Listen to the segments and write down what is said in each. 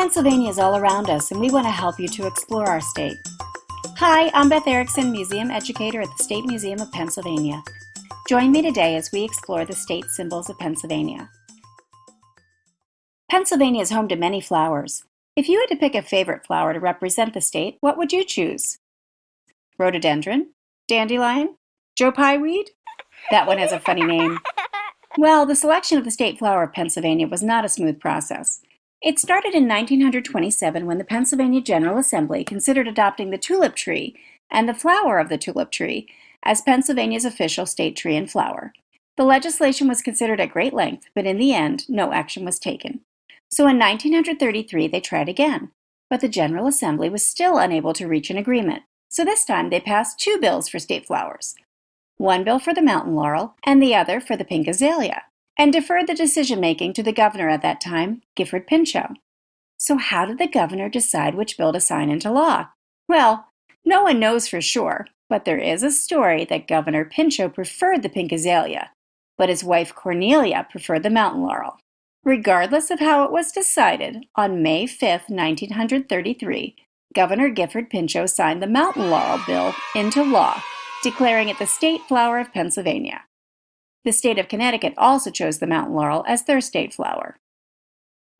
Pennsylvania is all around us and we want to help you to explore our state. Hi, I'm Beth Erickson, Museum Educator at the State Museum of Pennsylvania. Join me today as we explore the state symbols of Pennsylvania. Pennsylvania is home to many flowers. If you had to pick a favorite flower to represent the state, what would you choose? Rhododendron? Dandelion? Joe Pye weed? That one has a funny name. Well, the selection of the state flower of Pennsylvania was not a smooth process. It started in 1927 when the Pennsylvania General Assembly considered adopting the tulip tree and the flower of the tulip tree as Pennsylvania's official state tree and flower. The legislation was considered at great length, but in the end, no action was taken. So in 1933, they tried again, but the General Assembly was still unable to reach an agreement. So this time they passed two bills for state flowers, one bill for the mountain laurel and the other for the pink azalea and deferred the decision-making to the governor at that time, Gifford Pinchot. So how did the governor decide which bill to sign into law? Well, no one knows for sure, but there is a story that Governor Pinchot preferred the pink azalea, but his wife Cornelia preferred the mountain laurel. Regardless of how it was decided, on May 5, 1933, Governor Gifford Pinchot signed the mountain laurel bill into law, declaring it the state flower of Pennsylvania. The state of Connecticut also chose the mountain laurel as their state flower.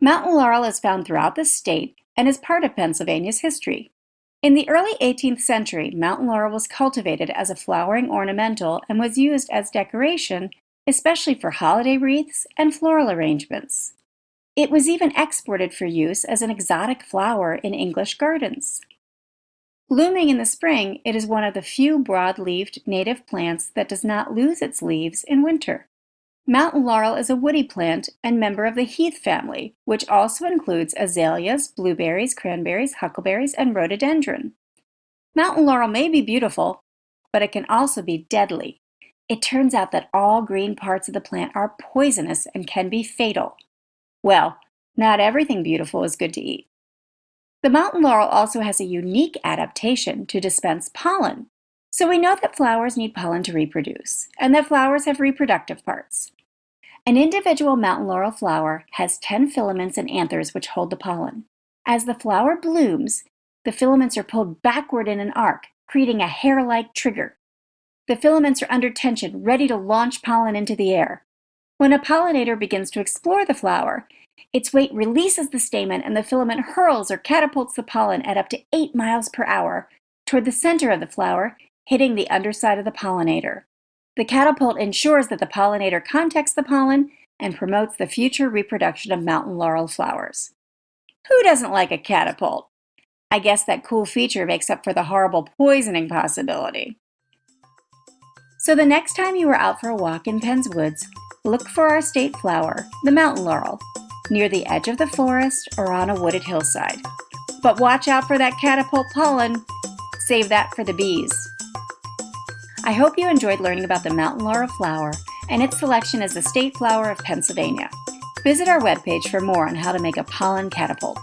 Mountain laurel is found throughout the state and is part of Pennsylvania's history. In the early 18th century, mountain laurel was cultivated as a flowering ornamental and was used as decoration, especially for holiday wreaths and floral arrangements. It was even exported for use as an exotic flower in English gardens. Blooming in the spring, it is one of the few broad-leaved native plants that does not lose its leaves in winter. Mountain laurel is a woody plant and member of the heath family, which also includes azaleas, blueberries, cranberries, huckleberries, and rhododendron. Mountain laurel may be beautiful, but it can also be deadly. It turns out that all green parts of the plant are poisonous and can be fatal. Well, not everything beautiful is good to eat. The mountain laurel also has a unique adaptation to dispense pollen. So we know that flowers need pollen to reproduce, and that flowers have reproductive parts. An individual mountain laurel flower has 10 filaments and anthers which hold the pollen. As the flower blooms, the filaments are pulled backward in an arc, creating a hair-like trigger. The filaments are under tension, ready to launch pollen into the air. When a pollinator begins to explore the flower, its weight releases the stamen and the filament hurls or catapults the pollen at up to 8 miles per hour toward the center of the flower, hitting the underside of the pollinator. The catapult ensures that the pollinator contacts the pollen and promotes the future reproduction of mountain laurel flowers. Who doesn't like a catapult? I guess that cool feature makes up for the horrible poisoning possibility. So the next time you are out for a walk in Penn's Woods, look for our state flower, the mountain laurel, near the edge of the forest or on a wooded hillside. But watch out for that catapult pollen. Save that for the bees. I hope you enjoyed learning about the mountain laurel flower and its selection as the state flower of Pennsylvania. Visit our webpage for more on how to make a pollen catapult.